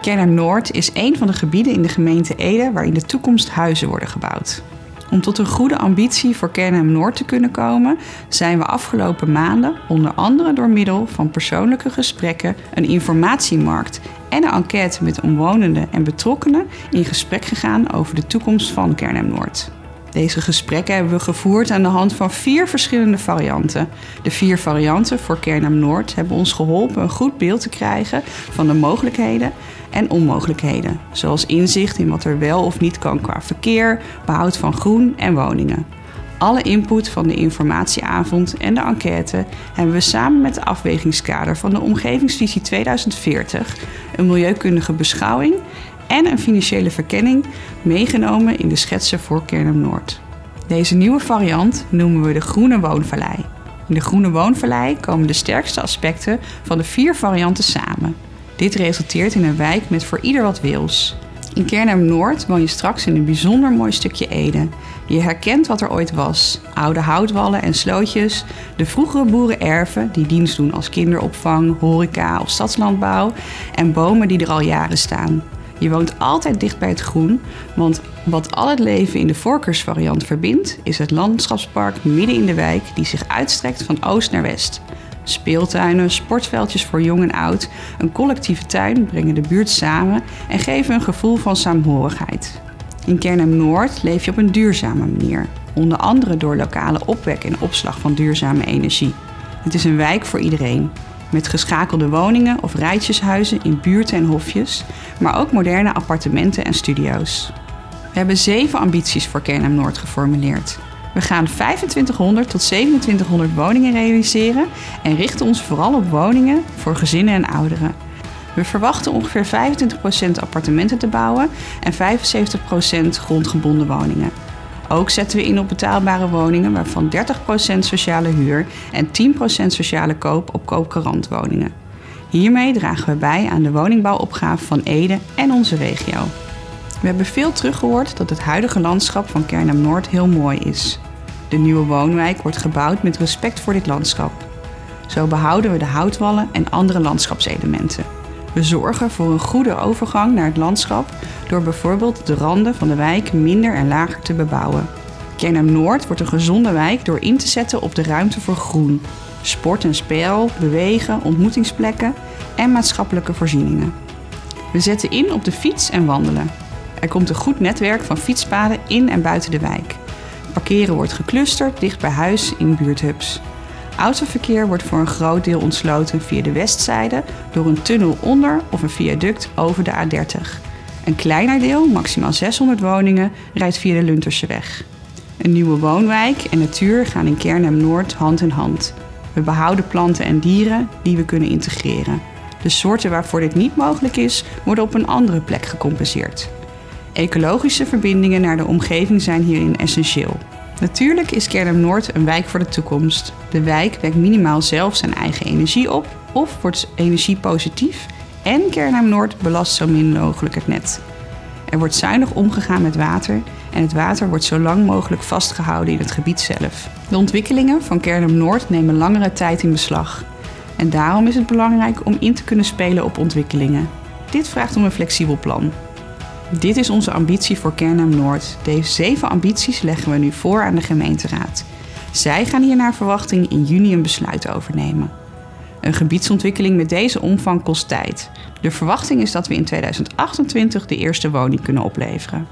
Kernhem Noord is een van de gebieden in de gemeente Ede waar in de toekomst huizen worden gebouwd. Om tot een goede ambitie voor Kernhem Noord te kunnen komen, zijn we afgelopen maanden, onder andere door middel van persoonlijke gesprekken, een informatiemarkt en een enquête met omwonenden en betrokkenen, in gesprek gegaan over de toekomst van Kernhem Noord. Deze gesprekken hebben we gevoerd aan de hand van vier verschillende varianten. De vier varianten voor Kernhem Noord hebben ons geholpen een goed beeld te krijgen van de mogelijkheden en onmogelijkheden, zoals inzicht in wat er wel of niet kan qua verkeer, behoud van groen en woningen. Alle input van de informatieavond en de enquête hebben we samen met de afwegingskader van de Omgevingsvisie 2040, een milieukundige beschouwing en een financiële verkenning meegenomen in de schetsen voor Kernhem Noord. Deze nieuwe variant noemen we de Groene Woonvallei. In de Groene Woonvallei komen de sterkste aspecten van de vier varianten samen. Dit resulteert in een wijk met voor ieder wat wils. In Kernhem Noord woon je straks in een bijzonder mooi stukje Ede. Je herkent wat er ooit was. Oude houtwallen en slootjes, de vroegere boerenerven die dienst doen als kinderopvang, horeca of stadslandbouw en bomen die er al jaren staan. Je woont altijd dicht bij het groen, want wat al het leven in de voorkeursvariant verbindt, is het landschapspark midden in de wijk die zich uitstrekt van oost naar west. Speeltuinen, sportveldjes voor jong en oud, een collectieve tuin brengen de buurt samen en geven een gevoel van saamhorigheid. In Kernhem Noord leef je op een duurzame manier, onder andere door lokale opwek en opslag van duurzame energie. Het is een wijk voor iedereen, met geschakelde woningen of rijtjeshuizen in buurten en hofjes, maar ook moderne appartementen en studio's. We hebben zeven ambities voor Kernhem Noord geformuleerd. We gaan 2500 tot 2700 woningen realiseren en richten ons vooral op woningen voor gezinnen en ouderen. We verwachten ongeveer 25% appartementen te bouwen en 75% grondgebonden woningen. Ook zetten we in op betaalbare woningen waarvan 30% sociale huur en 10% sociale koop op koopkarantwoningen. Hiermee dragen we bij aan de woningbouwopgave van Ede en onze regio. We hebben veel teruggehoord dat het huidige landschap van Kernhem Noord heel mooi is. De nieuwe woonwijk wordt gebouwd met respect voor dit landschap. Zo behouden we de houtwallen en andere landschapselementen. We zorgen voor een goede overgang naar het landschap door bijvoorbeeld de randen van de wijk minder en lager te bebouwen. Kernhem Noord wordt een gezonde wijk door in te zetten op de ruimte voor groen, sport en spel, bewegen, ontmoetingsplekken en maatschappelijke voorzieningen. We zetten in op de fiets en wandelen. Er komt een goed netwerk van fietspaden in en buiten de wijk. Parkeren wordt geclusterd dicht bij huis in buurthubs. Autoverkeer wordt voor een groot deel ontsloten via de westzijde door een tunnel onder of een viaduct over de A30. Een kleiner deel, maximaal 600 woningen, rijdt via de Lunterseweg. Een nieuwe woonwijk en natuur gaan in Kernhem Noord hand in hand. We behouden planten en dieren die we kunnen integreren. De soorten waarvoor dit niet mogelijk is, worden op een andere plek gecompenseerd. Ecologische verbindingen naar de omgeving zijn hierin essentieel. Natuurlijk is Kernhem Noord een wijk voor de toekomst. De wijk wekt minimaal zelf zijn eigen energie op of wordt energiepositief en Kernhem Noord belast zo min mogelijk het net. Er wordt zuinig omgegaan met water en het water wordt zo lang mogelijk vastgehouden in het gebied zelf. De ontwikkelingen van Kernhem Noord nemen langere tijd in beslag. En daarom is het belangrijk om in te kunnen spelen op ontwikkelingen. Dit vraagt om een flexibel plan. Dit is onze ambitie voor Kernhem Noord. Deze zeven ambities leggen we nu voor aan de gemeenteraad. Zij gaan hier naar verwachting in juni een besluit overnemen. Een gebiedsontwikkeling met deze omvang kost tijd. De verwachting is dat we in 2028 de eerste woning kunnen opleveren.